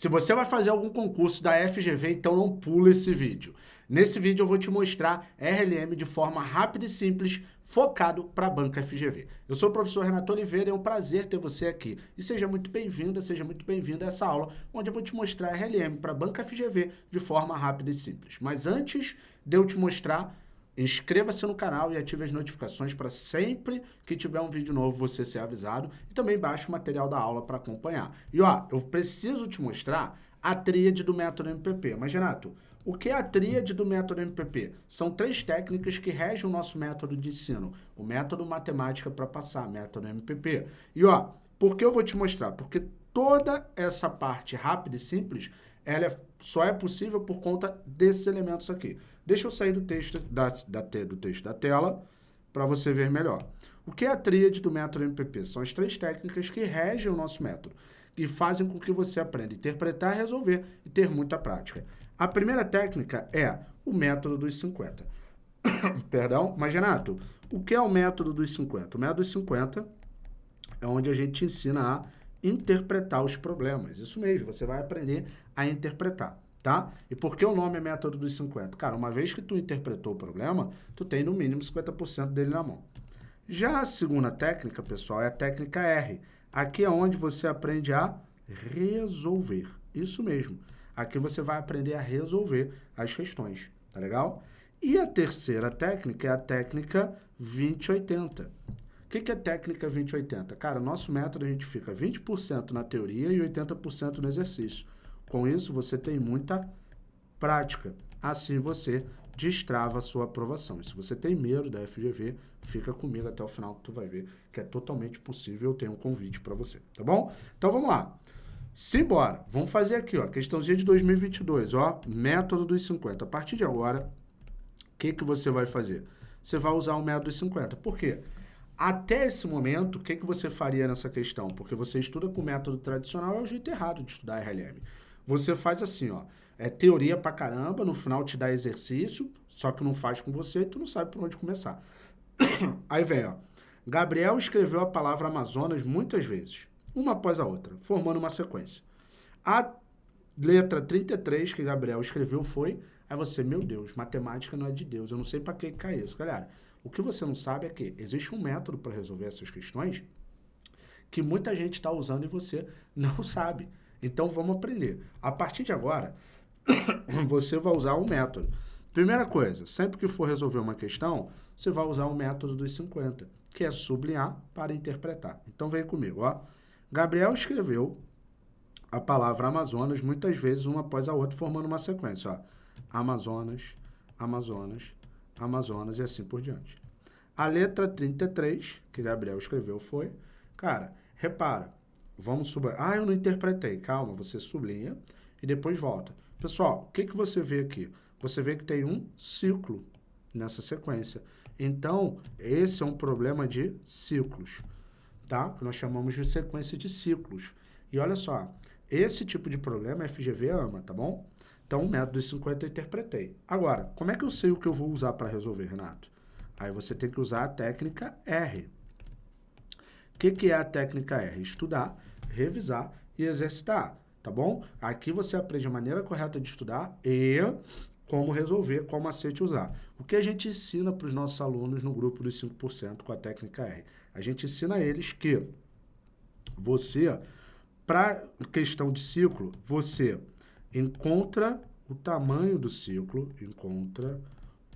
Se você vai fazer algum concurso da FGV, então não pula esse vídeo. Nesse vídeo eu vou te mostrar RLM de forma rápida e simples, focado para a banca FGV. Eu sou o professor Renato Oliveira é um prazer ter você aqui. E seja muito bem-vinda, seja muito bem-vindo a essa aula, onde eu vou te mostrar RLM para a banca FGV de forma rápida e simples. Mas antes de eu te mostrar, inscreva-se no canal e ative as notificações para sempre que tiver um vídeo novo você ser avisado e também baixe o material da aula para acompanhar. E ó, eu preciso te mostrar a tríade do método MPP. Mas Renato, o que é a tríade do método MPP? São três técnicas que regem o nosso método de ensino. O método matemática para passar, método MPP. E ó, por que eu vou te mostrar? Porque toda essa parte rápida e simples, ela é, só é possível por conta desses elementos aqui. Deixa eu sair do texto da, da, do texto da tela para você ver melhor. O que é a tríade do método MPP? São as três técnicas que regem o nosso método e fazem com que você aprenda a interpretar, resolver e ter muita prática. A primeira técnica é o método dos 50. Perdão, mas Renato, o que é o método dos 50? O método dos 50 é onde a gente ensina a interpretar os problemas. Isso mesmo, você vai aprender a interpretar, tá? E por que o nome é método dos 50? Cara, uma vez que tu interpretou o problema, tu tem no mínimo 50% dele na mão. Já a segunda técnica, pessoal, é a técnica R. Aqui é onde você aprende a resolver. Isso mesmo. Aqui você vai aprender a resolver as questões, tá legal? E a terceira técnica é a técnica 2080. O que, que é técnica 2080? Cara, nosso método a gente fica 20% na teoria e 80% no exercício. Com isso, você tem muita prática. Assim você destrava a sua aprovação. E se você tem medo da FGV, fica comigo até o final que tu vai ver que é totalmente possível. Eu tenho um convite para você, tá bom? Então vamos lá. Simbora, vamos fazer aqui, ó, questãozinha de 2022, ó, método dos 50. A partir de agora, o que, que você vai fazer? Você vai usar o método dos 50. Por quê? Até esse momento, o que, que você faria nessa questão? Porque você estuda com o método tradicional, é o jeito errado de estudar RLM. Você faz assim, ó, é teoria pra caramba, no final te dá exercício, só que não faz com você e tu não sabe por onde começar. Aí vem, ó, Gabriel escreveu a palavra Amazonas muitas vezes uma após a outra, formando uma sequência. A letra 33 que Gabriel escreveu foi, aí você, meu Deus, matemática não é de Deus, eu não sei para que cai isso. Galera, o que você não sabe é que existe um método para resolver essas questões que muita gente está usando e você não sabe. Então vamos aprender. A partir de agora, você vai usar um método. Primeira coisa, sempre que for resolver uma questão, você vai usar o um método dos 50, que é sublinhar para interpretar. Então vem comigo, ó. Gabriel escreveu a palavra Amazonas muitas vezes uma após a outra, formando uma sequência. Ó. Amazonas, Amazonas, Amazonas e assim por diante. A letra 33, que Gabriel escreveu, foi... Cara, repara, vamos subir... Ah, eu não interpretei. Calma, você sublinha e depois volta. Pessoal, o que, que você vê aqui? Você vê que tem um ciclo nessa sequência. Então, esse é um problema de ciclos tá? Que nós chamamos de sequência de ciclos. E olha só, esse tipo de problema a FGV ama, tá bom? Então, o método dos 50 eu interpretei. Agora, como é que eu sei o que eu vou usar para resolver, Renato? Aí você tem que usar a técnica R. O que, que é a técnica R? Estudar, revisar e exercitar, tá bom? Aqui você aprende a maneira correta de estudar e como resolver, qual macete usar. O que a gente ensina para os nossos alunos no grupo dos 5% com a técnica R? A gente ensina a eles que você, para questão de ciclo, você encontra o tamanho do ciclo, encontra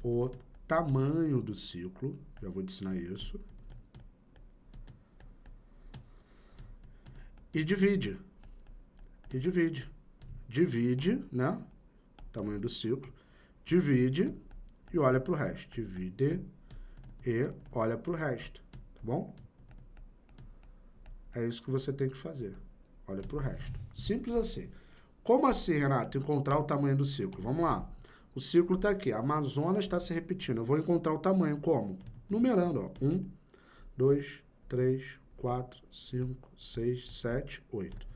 o tamanho do ciclo, já vou te ensinar isso, e divide. E divide. Divide, né? Tamanho do ciclo. Divide e olha para o resto. Divide e olha para o resto bom? É isso que você tem que fazer. Olha para o resto. Simples assim. Como assim, Renato? Encontrar o tamanho do ciclo. Vamos lá. O ciclo está aqui. A Amazonas está se repetindo. Eu vou encontrar o tamanho. Como? Numerando. Ó. 1, 2, 3, 4, 5, 6, 7, 8.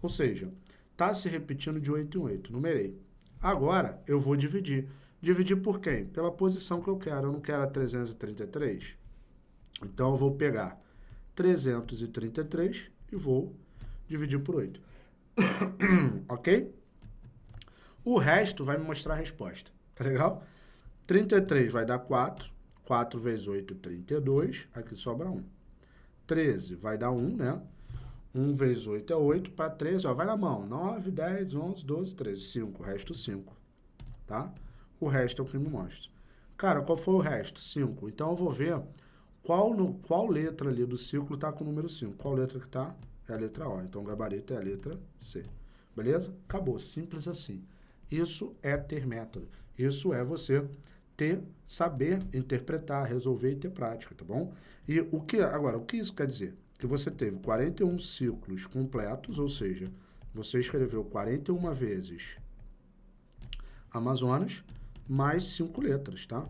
Ou seja, está se repetindo de 8 em 8. Numerei. Agora, eu vou dividir. Dividir por quem? Pela posição que eu quero. Eu não quero a 333? Então, eu vou pegar 333 e vou dividir por 8. ok? O resto vai me mostrar a resposta, tá legal? 33 vai dar 4, 4 vezes 8, 32, aqui sobra 1. 13 vai dar 1, né? 1 vezes 8 é 8, para 13, ó, vai na mão, 9, 10, 11, 12, 13, 5, o resto 5, tá? O resto é o que me mostra. Cara, qual foi o resto? 5. Então, eu vou ver qual, no, qual letra ali do ciclo está com o número 5. Qual letra que está? É a letra O. Então, o gabarito é a letra C. Beleza? Acabou. Simples assim. Isso é ter método. Isso é você ter, saber interpretar, resolver e ter prática, tá bom? E o que, agora, o que isso quer dizer? Que você teve 41 ciclos completos, ou seja, você escreveu 41 vezes Amazonas, mais 5 letras, tá?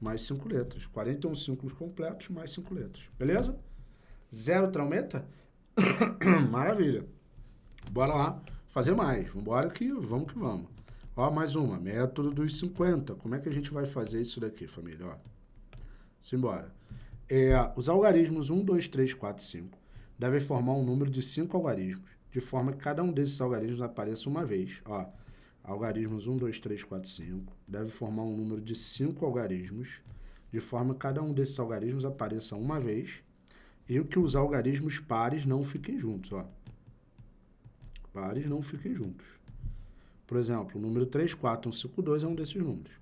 Mais 5 letras. 41 ciclos completos, mais 5 letras. Beleza? Zero traumeta? Maravilha. Bora lá fazer mais. Vambora que vamos que vamos. Ó, mais uma. Método dos 50. Como é que a gente vai fazer isso daqui, família? Ó. Simbora. É, os algarismos 1, 2, 3, 4, 5 devem formar um número de 5 algarismos, de forma que cada um desses algarismos apareça uma vez. Ó, algarismos 1, 2, 3, 4, 5 deve formar um número de 5 algarismos, de forma que cada um desses algarismos apareça uma vez e que os algarismos pares não fiquem juntos. Ó. Pares não fiquem juntos. Por exemplo, o número 3, 4, 1, 5, 2 é um desses números.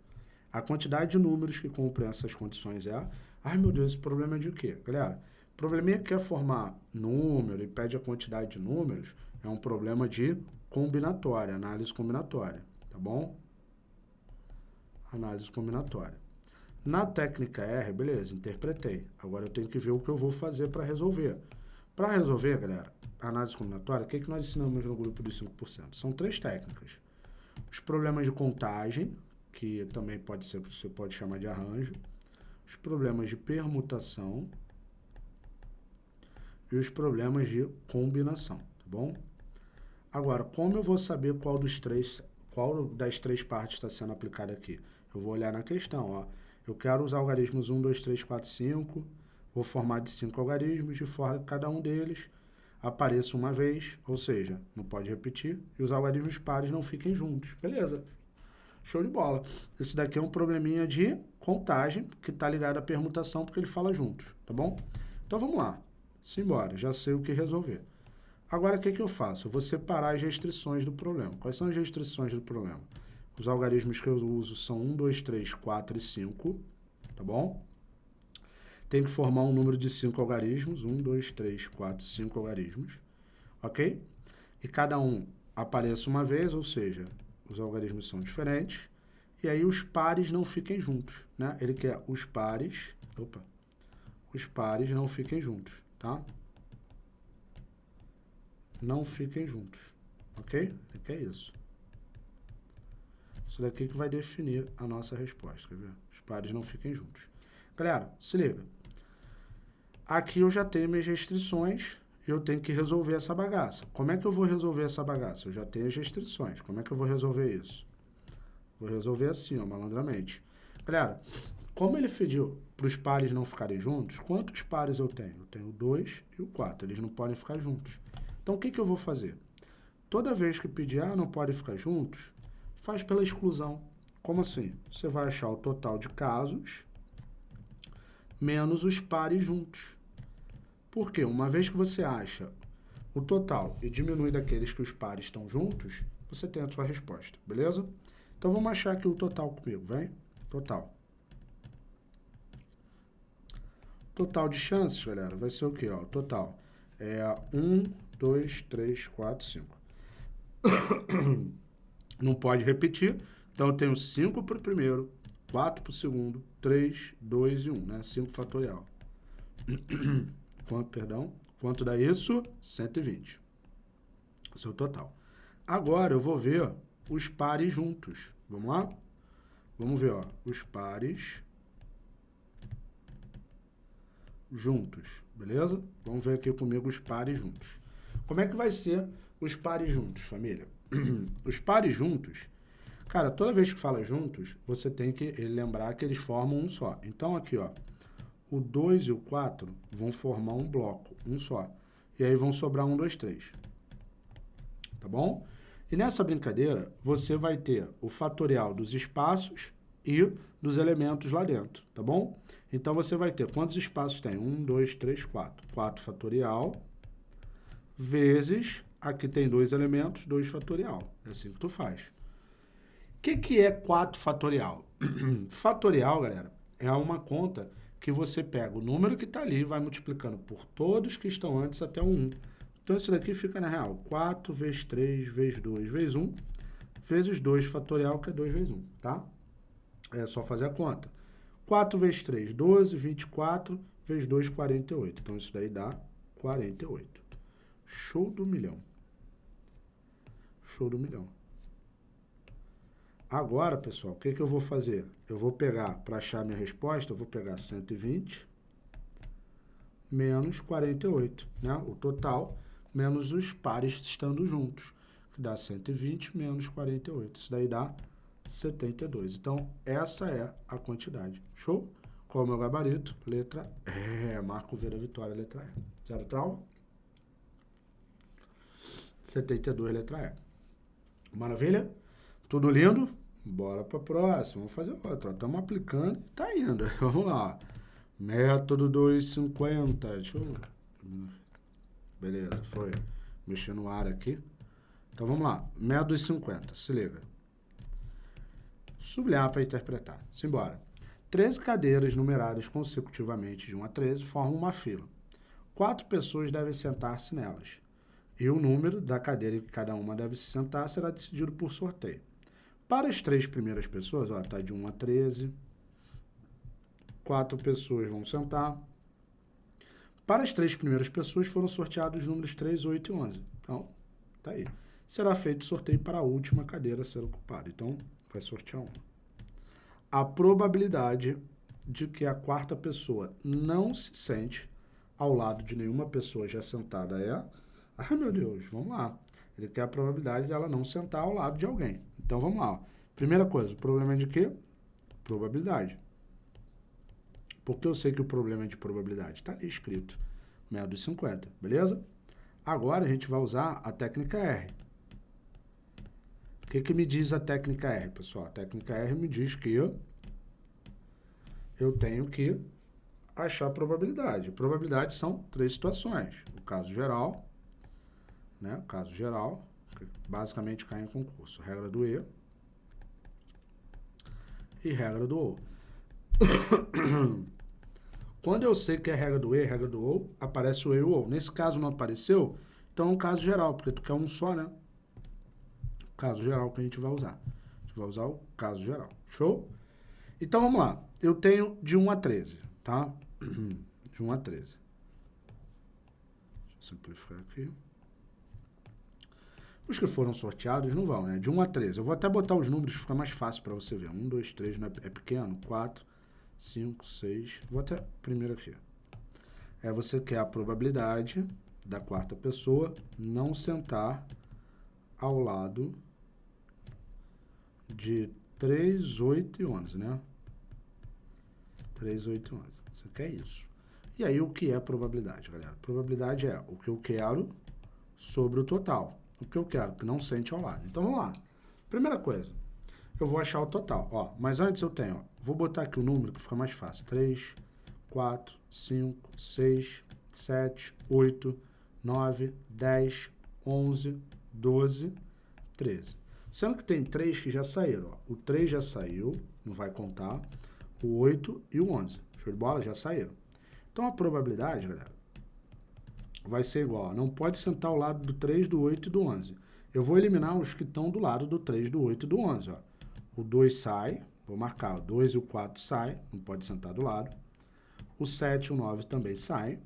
A quantidade de números que cumprem essas condições é... Ai, meu Deus, esse problema é de quê? Galera, o problema é que quer formar número e pede a quantidade de números é um problema de combinatória, análise combinatória, tá bom? Análise combinatória. Na técnica R, beleza, interpretei. Agora eu tenho que ver o que eu vou fazer para resolver. Para resolver, galera, análise combinatória, o que, que nós ensinamos no grupo dos 5%? São três técnicas. Os problemas de contagem, que também pode ser, você pode chamar de arranjo. Os problemas de permutação. E os problemas de combinação, tá bom? Agora, como eu vou saber qual dos três, qual das três partes está sendo aplicada aqui? Eu vou olhar na questão, ó. Eu quero os algarismos 1, 2, 3, 4, 5. Vou formar de cinco algarismos, de forma que cada um deles apareça uma vez, ou seja, não pode repetir, e os algarismos pares não fiquem juntos. Beleza. Show de bola. Esse daqui é um probleminha de contagem, que está ligado à permutação, porque ele fala juntos, tá bom? Então, vamos lá. Simbora, já sei o que resolver. Agora, o que, que eu faço? Eu vou separar as restrições do problema. Quais são as restrições do problema? Os algarismos que eu uso são 1, 2, 3, 4 e 5, tá bom? Tem que formar um número de 5 algarismos, 1, 2, 3, 4, 5 algarismos, ok? E cada um apareça uma vez, ou seja, os algarismos são diferentes, e aí os pares não fiquem juntos, né? Ele quer os pares, opa, os pares não fiquem juntos, tá? não fiquem juntos, ok? Que é isso. Isso daqui que vai definir a nossa resposta, quer ver? Os pares não fiquem juntos. Galera, se liga. Aqui eu já tenho minhas restrições e eu tenho que resolver essa bagaça. Como é que eu vou resolver essa bagaça? Eu já tenho as restrições. Como é que eu vou resolver isso? Vou resolver assim, ó, malandramente. Galera, como ele pediu para os pares não ficarem juntos, quantos pares eu tenho? Eu tenho 2 e o 4. Eles não podem ficar juntos. Então, o que, que eu vou fazer? Toda vez que pedir, ah, não pode ficar juntos, faz pela exclusão. Como assim? Você vai achar o total de casos menos os pares juntos. Por quê? Uma vez que você acha o total e diminui daqueles que os pares estão juntos, você tem a sua resposta, beleza? Então, vamos achar aqui o total comigo, vem? Total. Total de chances, galera, vai ser o quê? Ó, total é 1, 2, 3, 4, 5. Não pode repetir, então eu tenho 5 para o primeiro, 4 para o segundo, 3, 2 e 1, né? 5 fatorial. Quanto, perdão? Quanto dá isso? 120. Esse é o total. Agora eu vou ver os pares juntos. Vamos lá? Vamos ver, ó, os pares juntos, beleza? Vamos ver aqui comigo os pares juntos. Como é que vai ser os pares juntos, família? os pares juntos, cara, toda vez que fala juntos, você tem que lembrar que eles formam um só. Então, aqui, ó, o 2 e o 4 vão formar um bloco, um só. E aí vão sobrar um, dois, três. tá bom? E nessa brincadeira, você vai ter o fatorial dos espaços e dos elementos lá dentro, tá bom? Então, você vai ter quantos espaços tem? 1, 2, 3, 4. 4 fatorial vezes, aqui tem dois elementos, 2 fatorial. É assim que tu faz. O que, que é 4 fatorial? fatorial, galera, é uma conta que você pega o número que está ali e vai multiplicando por todos que estão antes até o 1. Então, isso daqui fica, na real, 4 vezes 3 vezes 2 vezes 1, vezes 2 fatorial, que é 2 vezes 1, tá? É só fazer a conta. 4 vezes 3, 12, 24, vezes 2, 48. Então, isso daí dá 48. Show do milhão. Show do milhão. Agora, pessoal, o que, que eu vou fazer? Eu vou pegar, para achar minha resposta, eu vou pegar 120 menos 48, né? O total menos os pares estando juntos, que dá 120 menos 48. Isso daí dá 72. Então, essa é a quantidade. Show? Qual é o meu gabarito? Letra E. Marco V da vitória, letra E. Zero trauma? 72, letra E. Maravilha? Tudo lindo? Bora para a próxima. Vamos fazer outra. Estamos aplicando e está indo. Vamos lá. Método 250. Deixa eu... Beleza, foi. Mexer no ar aqui. Então, vamos lá. Método 250. Se liga. Sublinhar para interpretar. Simbora. 13 cadeiras numeradas consecutivamente de 1 a 13 formam uma fila. Quatro pessoas devem sentar-se nelas. E o número da cadeira em que cada uma deve se sentar será decidido por sorteio. Para as três primeiras pessoas, ó, tá de 1 a 13. Quatro pessoas vão sentar. Para as três primeiras pessoas foram sorteados os números 3, 8 e 11. Então, tá aí. Será feito sorteio para a última cadeira a ser ocupada. Então, vai sortear uma. A probabilidade de que a quarta pessoa não se sente ao lado de nenhuma pessoa já sentada é... Ah, meu Deus, vamos lá. Ele quer a probabilidade de ela não sentar ao lado de alguém. Então, vamos lá. Primeira coisa, o problema é de quê? Probabilidade. Porque eu sei que o problema é de probabilidade. Está escrito. Método de 50, beleza? Agora, a gente vai usar a técnica R. O que, que me diz a técnica R, pessoal? A técnica R me diz que eu tenho que achar a probabilidade. Probabilidade são três situações. O caso geral, né? Caso geral, basicamente cai em concurso. Regra do E e regra do O. Quando eu sei que é regra do E, regra do O, aparece o E e o O. Nesse caso não apareceu, então é um caso geral, porque tu quer um só, né? caso geral que a gente vai usar. A gente vai usar o caso geral. Show? Então, vamos lá. Eu tenho de 1 a 13, tá? De 1 a 13. Deixa eu simplificar aqui. Os que foram sorteados não vão, né? De 1 a 13. Eu vou até botar os números, fica mais fácil para você ver. 1, 2, 3 não é, pequeno. 4, 5, 6. Vou até primeiro aqui. É você quer a probabilidade da quarta pessoa não sentar ao lado de 3, 8 e 11, né? 3, 8 e 11. Você quer isso. E aí, o que é probabilidade, galera? Probabilidade é o que eu quero sobre o total. O que eu quero, que não sente ao lado. Então, vamos lá. Primeira coisa, eu vou achar o total. Ó, mas antes eu tenho, ó, vou botar aqui o número que fica mais fácil. 3, 4, 5, 6, 7, 8, 9, 10, 11, 12, 13. Sendo que tem três que já saíram. Ó. O 3 já saiu, não vai contar. O 8 e o 11. Show de bola? Já saíram. Então, a probabilidade, galera, vai ser igual. Não pode sentar ao lado do 3, do 8 e do 11. Eu vou eliminar os que estão do lado do 3, do 8 e do 11. Ó. O 2 sai, vou marcar. O 2 e o 4 sai, não pode sentar do lado. O 7 e o 9 também saem.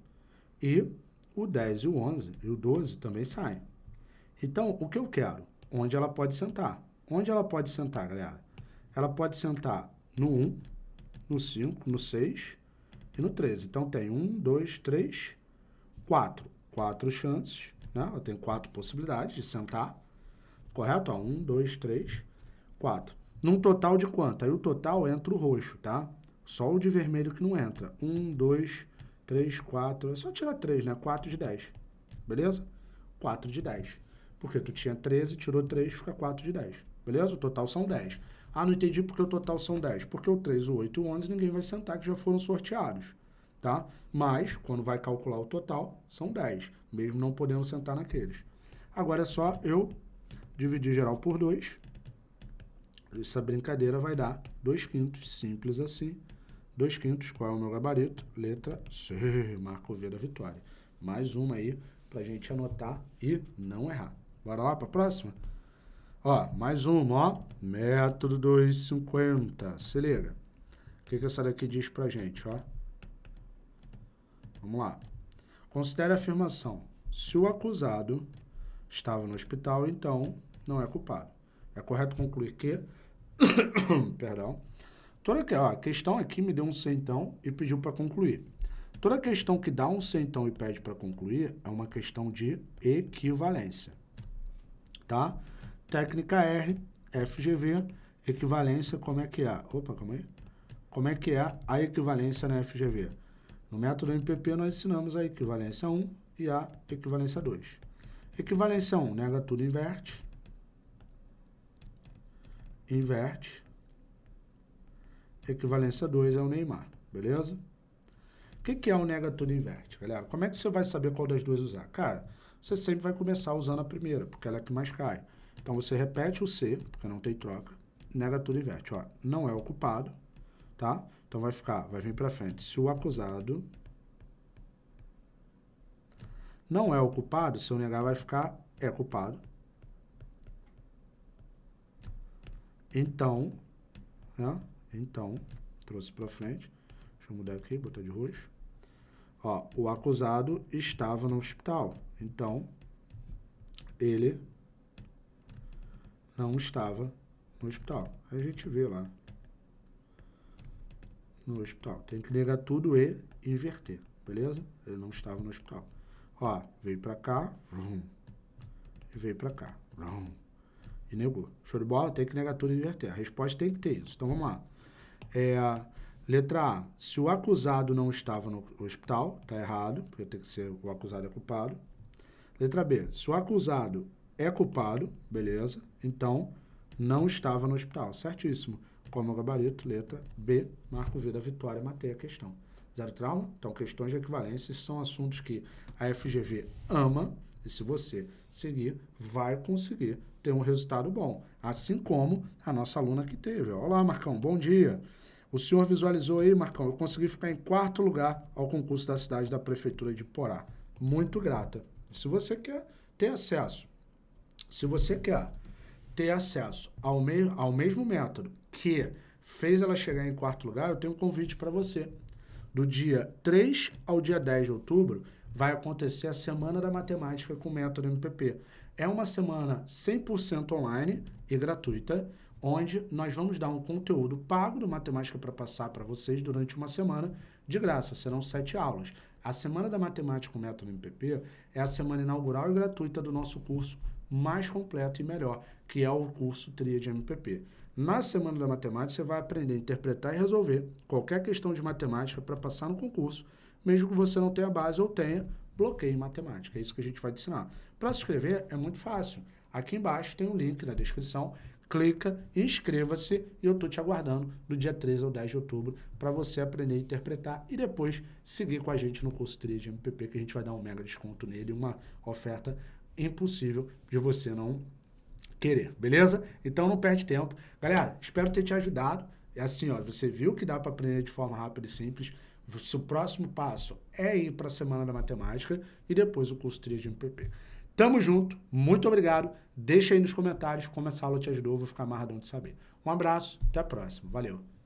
E o 10 e o 11 e o 12 também saem. Então, o que eu quero? onde ela pode sentar. Onde ela pode sentar, galera? Ela pode sentar no 1, no 5, no 6 e no 13. Então, tem 1, 2, 3, 4. Quatro chances, né? Ela tem quatro possibilidades de sentar. Correto? 1, 2, 3, 4. Num total de quanto? Aí o total entra o roxo, tá? Só o de vermelho que não entra. 1, 2, 3, 4. É só tirar 3, né? 4 de 10. Beleza? 4 de 10. Porque tu tinha 13, tirou 3, fica 4 de 10. Beleza? O total são 10. Ah, não entendi porque o total são 10. Porque o 3, o 8 e o 11 ninguém vai sentar que já foram sorteados. Tá? Mas, quando vai calcular o total, são 10. Mesmo não podendo sentar naqueles. Agora é só eu dividir geral por 2. Essa brincadeira vai dar 2 quintos, simples assim. 2 quintos, qual é o meu gabarito? Letra C, marco V da vitória. Mais uma aí pra gente anotar e não errar. Bora lá para a próxima? Ó, mais uma, ó. Método 250. Se liga. O que, que essa daqui diz pra gente, ó? Vamos lá. Considere a afirmação. Se o acusado estava no hospital, então não é culpado. É correto concluir que... Perdão. Toda que, ó, a questão aqui me deu um centão e pediu para concluir. Toda questão que dá um centão e pede para concluir é uma questão de equivalência tá? Técnica R, FGV, equivalência, como é que é? Opa, calma aí. Como é que é a equivalência na FGV? No método MPP, nós ensinamos a equivalência 1 e a equivalência 2. Equivalência 1, nega tudo, inverte. Inverte. Equivalência 2 é o Neymar, beleza? O que, que é o nega tudo, inverte, galera? Como é que você vai saber qual das duas usar? Cara, você sempre vai começar usando a primeira, porque ela é que mais cai. Então, você repete o C, porque não tem troca, nega tudo inverte. Ó, não é o culpado, tá? Então, vai ficar, vai vir para frente. Se o acusado não é o culpado, se eu negar, vai ficar é culpado. Então, né? Então, trouxe para frente. Deixa eu mudar aqui, botar de roxo. Ó, o acusado estava no hospital. Então, ele não estava no hospital. A gente vê lá. No hospital. Tem que negar tudo e inverter, beleza? Ele não estava no hospital. Ó, veio pra cá, vrum, e veio pra cá, vrum, e negou. Show de bola? Tem que negar tudo e inverter. A resposta tem que ter isso. Então, vamos lá. É, letra A. Se o acusado não estava no hospital, tá errado, porque tem que ser o acusado é culpado. Letra B. Se o acusado é culpado, beleza, então não estava no hospital. Certíssimo. Como gabarito, letra B, marco V da vitória, matei a questão. Zero trauma? Então, questões de equivalência são assuntos que a FGV ama e se você seguir, vai conseguir ter um resultado bom. Assim como a nossa aluna que teve. Olá, Marcão, bom dia. O senhor visualizou aí, Marcão, eu consegui ficar em quarto lugar ao concurso da cidade da Prefeitura de Porá. Muito grata. Se você quer ter acesso, se você quer ter acesso ao, me ao mesmo método que fez ela chegar em quarto lugar, eu tenho um convite para você. Do dia 3 ao dia 10 de outubro, vai acontecer a Semana da Matemática com o método MPP. É uma semana 100% online e gratuita, onde nós vamos dar um conteúdo pago do Matemática para passar para vocês durante uma semana de graça. Serão sete aulas. A Semana da Matemática com Método MPP é a semana inaugural e gratuita do nosso curso mais completo e melhor, que é o curso Tríade MPP. Na Semana da Matemática, você vai aprender a interpretar e resolver qualquer questão de matemática para passar no concurso, mesmo que você não tenha base ou tenha bloqueio em matemática. É isso que a gente vai te ensinar. Para se inscrever, é muito fácil. Aqui embaixo tem um link na descrição clica, inscreva-se e eu estou te aguardando do dia 13 ao 10 de outubro para você aprender a interpretar e depois seguir com a gente no curso 3 de MPP que a gente vai dar um mega desconto nele, uma oferta impossível de você não querer, beleza? Então não perde tempo. Galera, espero ter te ajudado. É assim, ó, você viu que dá para aprender de forma rápida e simples. O próximo passo é ir para a Semana da Matemática e depois o curso 3 de MPP. Tamo junto, muito obrigado. Deixa aí nos comentários como essa aula te ajudou, vou ficar amarradão de saber. Um abraço, até a próxima. Valeu!